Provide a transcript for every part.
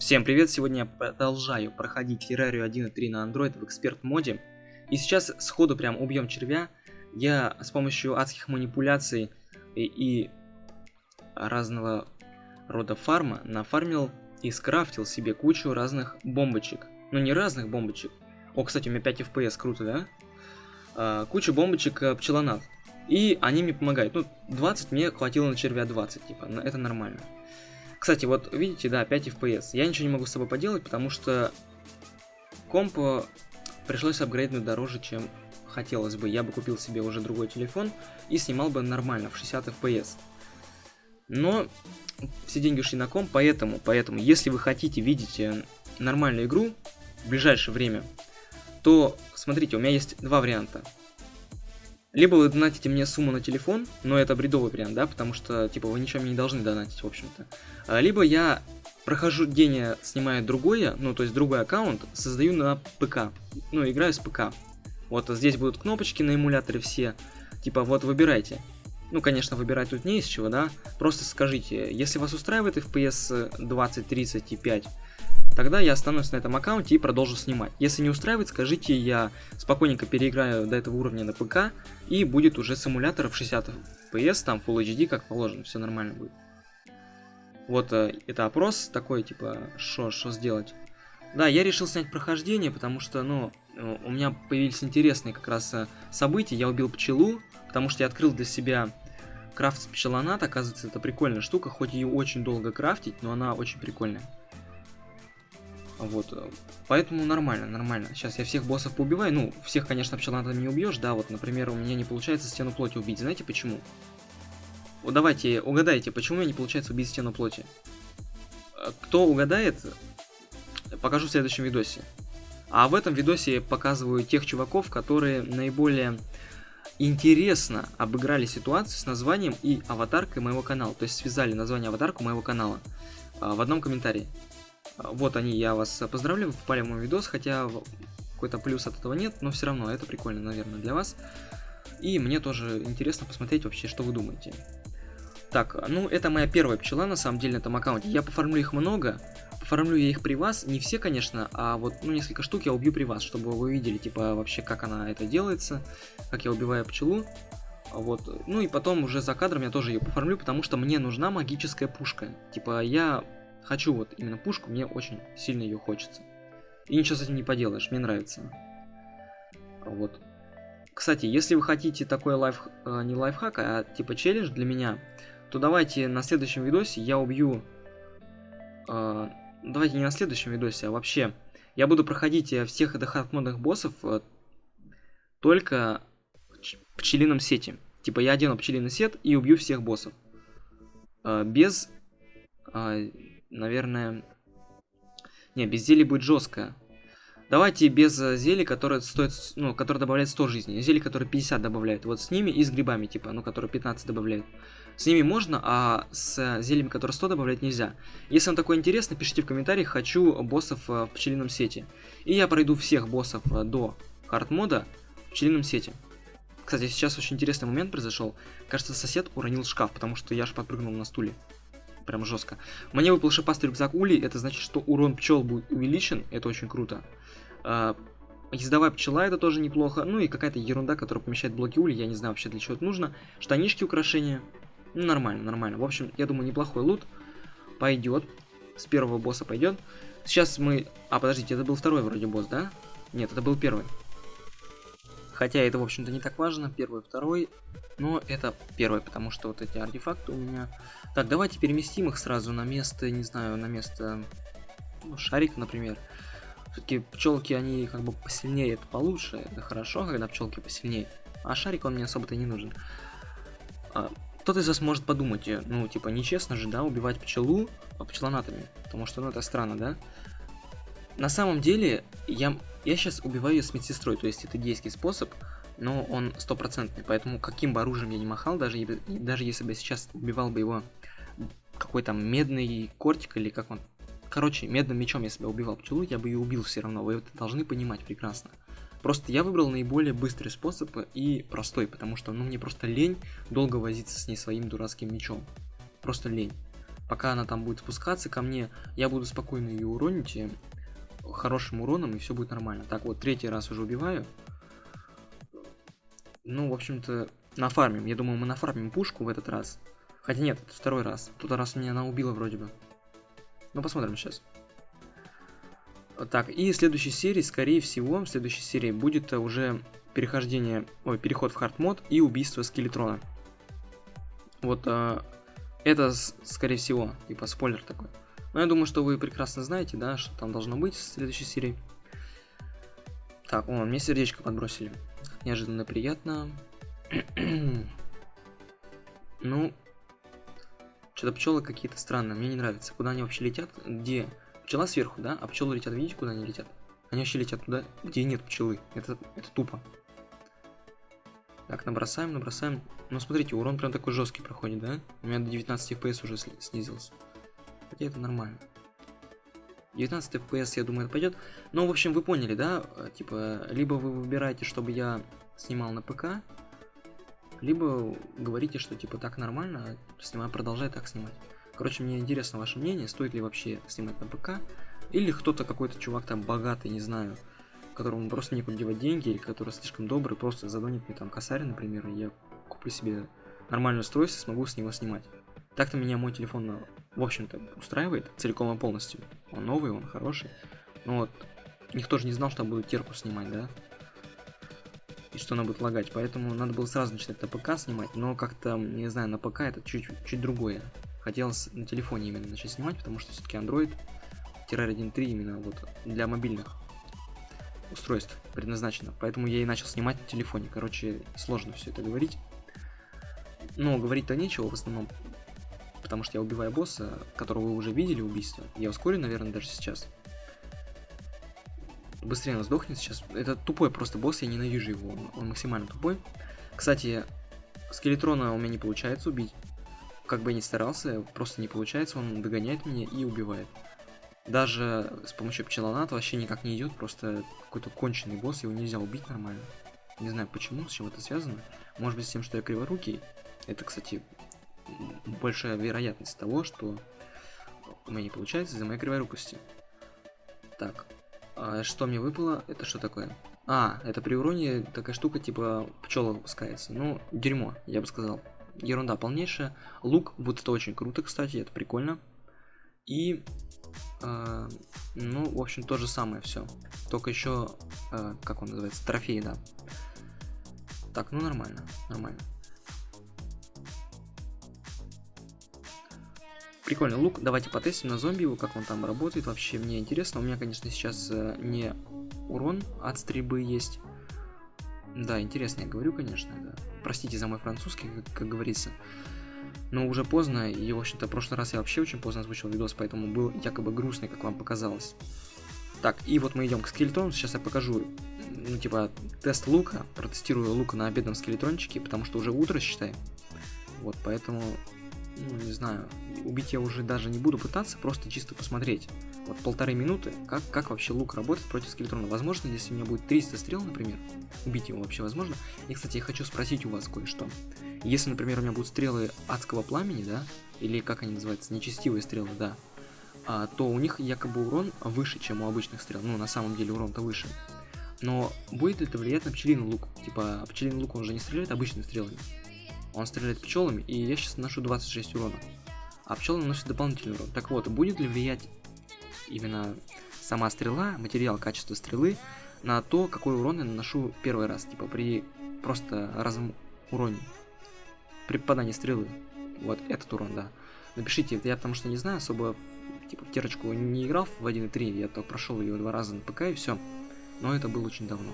Всем привет! Сегодня я продолжаю проходить Террарию 1.3 на Android в эксперт моде. И сейчас сходу прям убьем червя. Я с помощью адских манипуляций и, и разного рода фарма нафармил и скрафтил себе кучу разных бомбочек. Ну не разных бомбочек. О, кстати, у меня 5 FPS, круто, да? А, кучу бомбочек э, пчелонат. И они мне помогают. Ну, 20 мне хватило на червя 20, типа, это нормально. Кстати, вот видите, да, 5 FPS. Я ничего не могу с собой поделать, потому что комп пришлось апгрейднуть дороже, чем хотелось бы. Я бы купил себе уже другой телефон и снимал бы нормально, в 60 FPS. Но все деньги ушли на комп, поэтому, поэтому, если вы хотите видеть э, нормальную игру в ближайшее время, то, смотрите, у меня есть два варианта. Либо вы донатите мне сумму на телефон, но это бредовый вариант, да, потому что, типа, вы ничего мне не должны донатить, в общем-то. А, либо я прохожу день, снимаю другое, ну, то есть другой аккаунт, создаю на ПК, ну, играю с ПК. Вот здесь будут кнопочки на эмуляторе все, типа, вот выбирайте. Ну, конечно, выбирать тут не из чего, да, просто скажите, если вас устраивает FPS 20, 30 и 5, Тогда я останусь на этом аккаунте и продолжу снимать. Если не устраивает, скажите, я спокойненько переиграю до этого уровня на ПК, и будет уже симулятор в 60 FPS, там Full HD, как положено, все нормально будет. Вот э, это опрос такой, типа, что сделать. Да, я решил снять прохождение, потому что, ну, э, у меня появились интересные как раз э, события. Я убил пчелу, потому что я открыл для себя крафт с пчелонат. Оказывается, это прикольная штука, хоть ее очень долго крафтить, но она очень прикольная. Вот, э, поэтому нормально, нормально. Сейчас я всех боссов поубиваю. Ну, всех, конечно, пчеланатом не убьешь, да. Вот, например, у меня не получается стену плоти убить. Знаете почему? Вот давайте, угадайте, почему у меня не получается убить стену плоти. Э, кто угадает, покажу в следующем видосе. А в этом видосе показываю тех чуваков, которые наиболее интересно обыграли ситуацию с названием и аватаркой моего канала. То есть связали название аватарку моего канала а, в одном комментарии. Вот они, я вас поздравляю, вы попали в мой видос, хотя какой-то плюс от этого нет, но все равно это прикольно, наверное, для вас. И мне тоже интересно посмотреть вообще, что вы думаете. Так, ну это моя первая пчела на самом деле на этом аккаунте. Я пофармлю их много, пофармлю я их при вас, не все, конечно, а вот ну несколько штук я убью при вас, чтобы вы видели, типа, вообще, как она это делается, как я убиваю пчелу. Вот, ну и потом уже за кадром я тоже ее пофармлю, потому что мне нужна магическая пушка. Типа, я Хочу вот именно пушку, мне очень сильно ее хочется. И ничего с этим не поделаешь, мне нравится. Вот. Кстати, если вы хотите такой лайф, э, не лайфхак, а типа челлендж для меня, то давайте на следующем видосе я убью... Э, давайте не на следующем видосе, а вообще... Я буду проходить э, всех этих модных боссов только в пчелином сете. Типа я одену пчелиный сет и убью всех боссов. Без... наверное... Не, без зелий будет жестко. Давайте без э, зелий, которые стоит, ну, которые добавляют 100 жизней. Зелье, которые 50 добавляют. Вот с ними и с грибами, типа, ну, которые 15 добавляют. С ними можно, а с зельями, которые 100 добавлять нельзя. Если вам такое интересно, пишите в комментариях, хочу боссов э, в пчелином сете. И я пройду всех боссов э, до хард-мода в пчелином сете. Кстати, сейчас очень интересный момент произошел. Кажется, сосед уронил шкаф, потому что я же подпрыгнул на стуле прям жестко. Мне выпал шипастый рюкзак Ули, это значит, что урон пчел будет увеличен, это очень круто. А, ездовая пчела, это тоже неплохо. Ну и какая-то ерунда, которая помещает блоки Ули, я не знаю вообще для чего это нужно. Штанишки, украшения. Ну, нормально, нормально. В общем, я думаю, неплохой лут. Пойдет. С первого босса пойдет. Сейчас мы... А, подождите, это был второй вроде босс, да? Нет, это был первый. Хотя это, в общем-то, не так важно. Первый, второй. Но это первый, потому что вот эти артефакты у меня... Так, давайте переместим их сразу на место, не знаю, на место... Ну, шарик, например. Все-таки пчелки, они как бы посильнее, это получше. Это хорошо, когда пчелки посильнее. А шарик, он мне особо-то не нужен. А, кто-то из вас может подумать, э, ну, типа, нечестно же, да, убивать пчелу а пчелонатами. Потому что, ну, это странно, да? На самом деле, я я сейчас убиваю ее с медсестрой, то есть это дейский способ, но он стопроцентный, поэтому каким бы оружием я не махал, даже, даже если бы я сейчас убивал бы его какой там медный кортик или как он... Короче, медным мечом я себя убивал пчелу, я бы ее убил все равно, вы это должны понимать прекрасно. Просто я выбрал наиболее быстрый способ и простой, потому что ну мне просто лень долго возиться с ней своим дурацким мечом. Просто лень. пока она там будет спускаться ко мне, я буду спокойно ее уронить и хорошим уроном, и все будет нормально. Так, вот, третий раз уже убиваю. Ну, в общем-то, нафармим. Я думаю, мы нафармим пушку в этот раз. Хотя нет, это второй раз. Тот раз меня она убила вроде бы. Ну, посмотрим сейчас. Так, и в следующей серии, скорее всего, в следующей серии будет уже перехождение, ой, переход в хард мод и убийство скелетрона. Вот а, это, скорее всего, типа спойлер такой. Но я думаю, что вы прекрасно знаете, да, что там должно быть в следующей серии. Так, о, мне сердечко подбросили. Неожиданно приятно. ну, что-то пчелы какие-то странные, мне не нравится. Куда они вообще летят? Где? Пчела сверху, да? А пчелы летят, видите, куда они летят? Они вообще летят туда, где нет пчелы. Это, это тупо. Так, набросаем, набросаем. Ну, смотрите, урон прям такой жесткий проходит, да? У меня до 19 FPS уже снизился. Хотя это нормально. 19 FPS, я думаю, это пойдет. Ну, в общем, вы поняли, да? Э, типа, либо вы выбираете, чтобы я снимал на ПК, либо говорите, что типа так нормально, снимаю, продолжай так снимать. Короче, мне интересно ваше мнение, стоит ли вообще снимать на ПК, или кто-то какой-то чувак там богатый, не знаю, которому просто некуда девать деньги, или который слишком добрый, просто задонит мне там косарь, например, и я куплю себе нормальное устройство, смогу с него снимать. Так-то меня мой телефон, в общем-то, устраивает целиком и полностью. Он новый, он хороший. Но вот, никто же не знал, что буду терку снимать, да? И что она будет лагать, поэтому надо было сразу начинать на ПК снимать, но как-то, не знаю, на ПК это чуть-чуть другое. Хотелось на телефоне именно начать снимать, потому что все-таки Android Terraria 1.3 именно вот для мобильных устройств предназначено. Поэтому я и начал снимать на телефоне. Короче, сложно все это говорить. Но говорить-то нечего в основном, потому что я убиваю босса, которого вы уже видели убийство. Я ускорю, наверное, даже сейчас. Быстрее он сдохнет сейчас. Это тупой просто босс, я ненавижу его. Он, он максимально тупой. Кстати, скелетрона у меня не получается убить. Как бы я ни старался, просто не получается, он догоняет меня и убивает. Даже с помощью пчелоната вообще никак не идет, просто какой-то конченый босс, его нельзя убить нормально. Не знаю почему, с чем это связано. Может быть с тем, что я криворукий. Это, кстати, большая вероятность того, что у меня не получается из-за моей криворукости. Так, а что мне выпало? Это что такое? А, это при уроне такая штука, типа пчела выпускается. Ну, дерьмо, я бы сказал. Ерунда полнейшая. Лук, вот это очень круто, кстати, это прикольно. И э, ну, в общем, то же самое все. Только еще, э, как он называется, трофей, да. Так, ну нормально, нормально. Прикольный лук. Давайте потестим на зомби его, как он там работает. Вообще, мне интересно. У меня, конечно, сейчас э, не урон от стрельбы есть. Да, интересно, я говорю, конечно, да. Простите за мой французский, как, как говорится. Но уже поздно, и, в общем-то, в прошлый раз я вообще очень поздно озвучил видос, поэтому был якобы грустный, как вам показалось. Так, и вот мы идем к скелетону, сейчас я покажу, ну, типа, тест лука, протестирую лука на обедном скелетрончике, потому что уже утро, считай. Вот, поэтому, ну, не знаю, убить я уже даже не буду пытаться, просто чисто посмотреть. Вот полторы минуты, как, как вообще лук работает против скелетрона. Возможно, если у меня будет 300 стрел, например, убить его вообще возможно. И, кстати, я хочу спросить у вас кое-что. Если, например, у меня будут стрелы адского пламени, да, или как они называются, нечестивые стрелы, да, а, то у них якобы урон выше, чем у обычных стрел. Ну, на самом деле урон-то выше. Но будет ли это влиять на пчелиный лук? Типа, пчелиный лук, он же не стреляет обычными стрелами. Он стреляет пчелами, и я сейчас наношу 26 урона. А пчелы наносят дополнительный урон. Так вот, будет ли влиять именно сама стрела, материал, качество стрелы, на то, какой урон я наношу первый раз, типа при просто разом уроне при попадании стрелы. Вот этот урон, да. Напишите, я потому что не знаю, особо типа в терочку не играл в 1.3, я только прошел ее два раза на ПК и все. Но это было очень давно.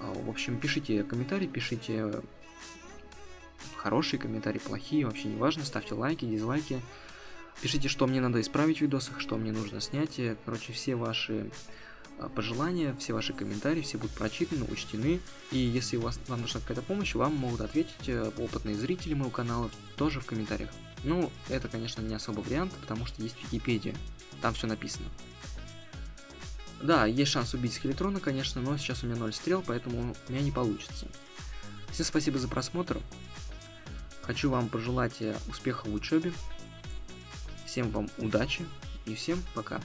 А, в общем, пишите комментарии, пишите хорошие комментарии, плохие, вообще не важно, ставьте лайки, дизлайки. Пишите, что мне надо исправить в видосах, что мне нужно снять. Короче, все ваши а, пожелания, все ваши комментарии, все будут прочитаны, учтены. И если у вас, вам нужна какая-то помощь, вам могут ответить э, опытные зрители моего канала тоже в комментариях. Ну, это, конечно, не особо вариант, потому что есть Википедия, там все написано. Да, есть шанс убить скелетрона, конечно, но сейчас у меня 0 стрел, поэтому у меня не получится. Всем спасибо за просмотр. Хочу вам пожелать э, успеха в учебе. Всем вам удачи и всем пока.